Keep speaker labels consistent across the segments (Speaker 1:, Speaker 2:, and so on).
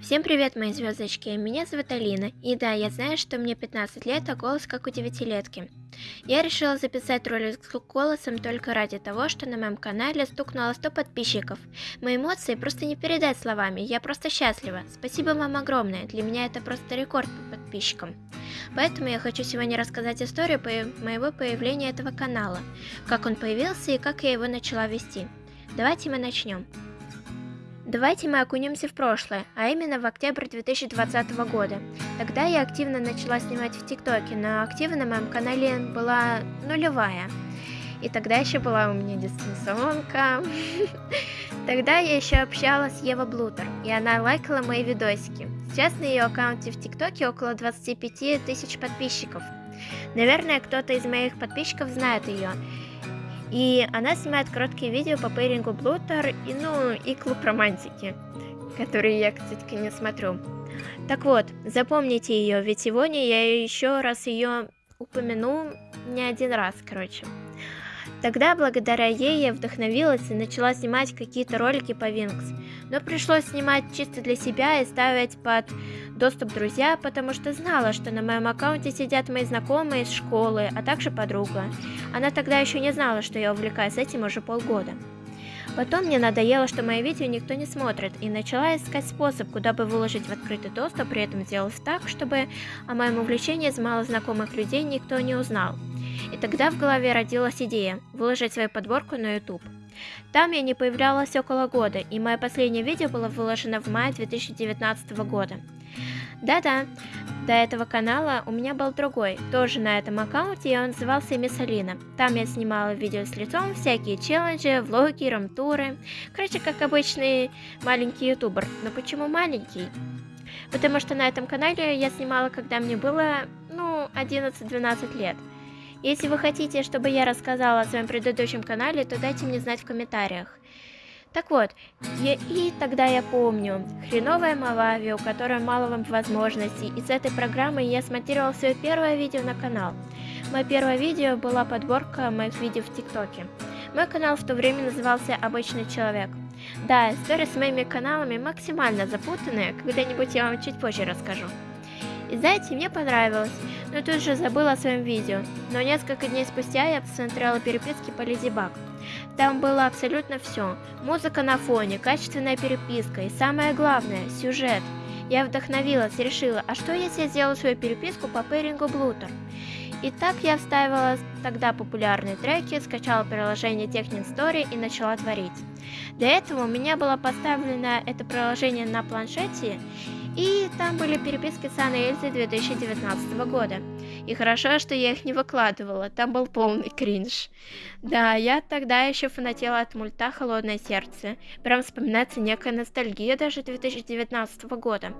Speaker 1: Всем привет, мои звездочки, меня зовут Алина, и да, я знаю, что мне 15 лет, а голос как у девятилетки. Я решила записать ролик с голосом только ради того, что на моем канале стукнуло 100 подписчиков. Мои эмоции просто не передать словами, я просто счастлива. Спасибо вам огромное, для меня это просто рекорд по подписчикам. Поэтому я хочу сегодня рассказать историю моего появления этого канала, как он появился и как я его начала вести. Давайте мы начнем. Давайте мы окунемся в прошлое, а именно в октябрь 2020 года. Тогда я активно начала снимать в ТикТоке, но актива на моем канале была нулевая. И тогда еще была у меня дистанционка. Тогда я еще общалась с Ева Блутер, и она лайкала мои видосики. Сейчас на ее аккаунте в ТикТоке около 25 тысяч подписчиков. Наверное, кто-то из моих подписчиков знает ее. И она снимает короткие видео по пейрингу Блутер и, ну, и клуб романтики, которые я, кстати, не смотрю. Так вот, запомните ее, ведь сегодня я еще раз ее упомяну не один раз, короче. Тогда, благодаря ей, я вдохновилась и начала снимать какие-то ролики по Винкс. Но пришлось снимать чисто для себя и ставить под доступ друзья, потому что знала, что на моем аккаунте сидят мои знакомые из школы, а также подруга. Она тогда еще не знала, что я увлекаюсь этим уже полгода. Потом мне надоело, что мои видео никто не смотрит, и начала искать способ, куда бы выложить в открытый доступ, при этом сделать так, чтобы о моем увлечении из малознакомых людей никто не узнал. И тогда в голове родилась идея – выложить свою подборку на YouTube. Там я не появлялась около года, и мое последнее видео было выложено в мае 2019 года. Да-да, до этого канала у меня был другой, тоже на этом аккаунте, и он назывался Мисс Алина. Там я снимала видео с лицом, всякие челленджи, влоги, рамтуры. Короче, как обычный маленький ютубер. Но почему маленький? Потому что на этом канале я снимала, когда мне было, ну, 11-12 лет. Если вы хотите, чтобы я рассказала о своем предыдущем канале, то дайте мне знать в комментариях. Так вот, я, и тогда я помню, хреновая Малави, у которой мало вам возможностей, и с этой программы я смонтировал свое первое видео на канал. Мое первое видео была подборка моих видео в ТикТоке. Мой канал в то время назывался «Обычный человек». Да, история с моими каналами максимально запутанная, когда-нибудь я вам чуть позже расскажу. И знаете, мне понравилось, но тут же забыла о своем видео. Но несколько дней спустя я посмотрела переписки по Леди Баг. Там было абсолютно все. Музыка на фоне, качественная переписка и самое главное – сюжет. Я вдохновилась, решила, а что если я сделаю свою переписку по пейрингу Блутер? И так я вставила тогда популярные треки, скачала приложение Technin Story и начала творить. Для этого у меня было поставлено это приложение на планшете, и там были переписки с Анной Эльзой 2019 года. И хорошо, что я их не выкладывала, там был полный кринж. Да, я тогда еще фанатела от мульта «Холодное сердце». Прям вспоминается некая ностальгия даже 2019 года.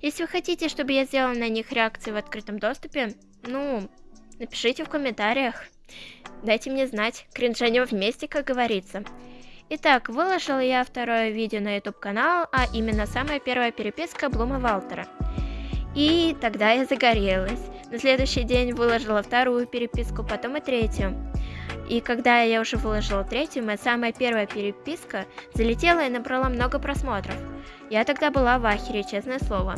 Speaker 1: Если вы хотите, чтобы я сделала на них реакции в открытом доступе, ну, напишите в комментариях. Дайте мне знать, кринжанем вместе, как говорится. Итак, выложила я второе видео на YouTube канал, а именно самая первая переписка Блума Валтера. И тогда я загорелась. На следующий день выложила вторую переписку, потом и третью. И когда я уже выложила третью, моя самая первая переписка залетела и набрала много просмотров. Я тогда была в ахере, честное слово.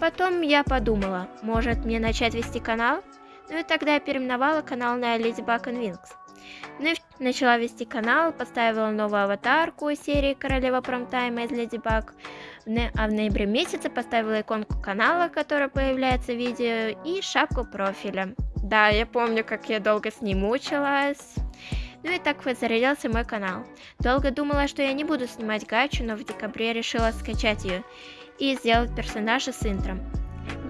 Speaker 1: Потом я подумала, может мне начать вести канал? Ну и тогда я переименовала канал на Buck and Wings. Ну и начала вести канал, поставила новую аватарку из серии Королева Промтайма из Леди Баг. А в ноябре месяце поставила иконку канала, которая появляется в видео, и шапку профиля. Да, я помню, как я долго с ним мучилась. Ну и так вот зарядился мой канал. Долго думала, что я не буду снимать гачу, но в декабре решила скачать ее и сделать персонажа с интром.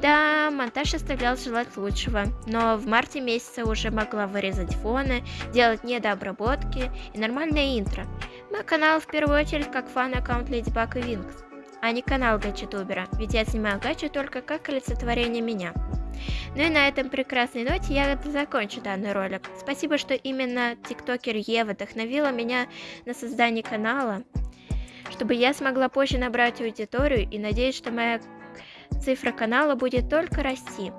Speaker 1: Да, монтаж оставлял желать лучшего, но в марте месяце уже могла вырезать фоны, делать недообработки и нормальное интро. Мой канал в первую очередь как фан-аккаунт Леди Баг и Винкс, а не канал гачи-тубера, ведь я снимаю гачи только как олицетворение меня. Ну и на этом прекрасной ноте я закончу данный ролик. Спасибо, что именно тиктокер Ева вдохновила меня на создание канала, чтобы я смогла позже набрать аудиторию и надеюсь, что моя Цифра канала будет только расти.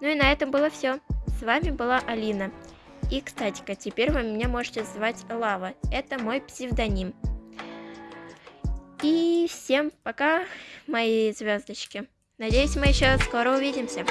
Speaker 1: Ну и на этом было все. С вами была Алина. И, кстати, теперь вы меня можете звать Лава. Это мой псевдоним. И всем пока, мои звездочки. Надеюсь, мы еще скоро увидимся.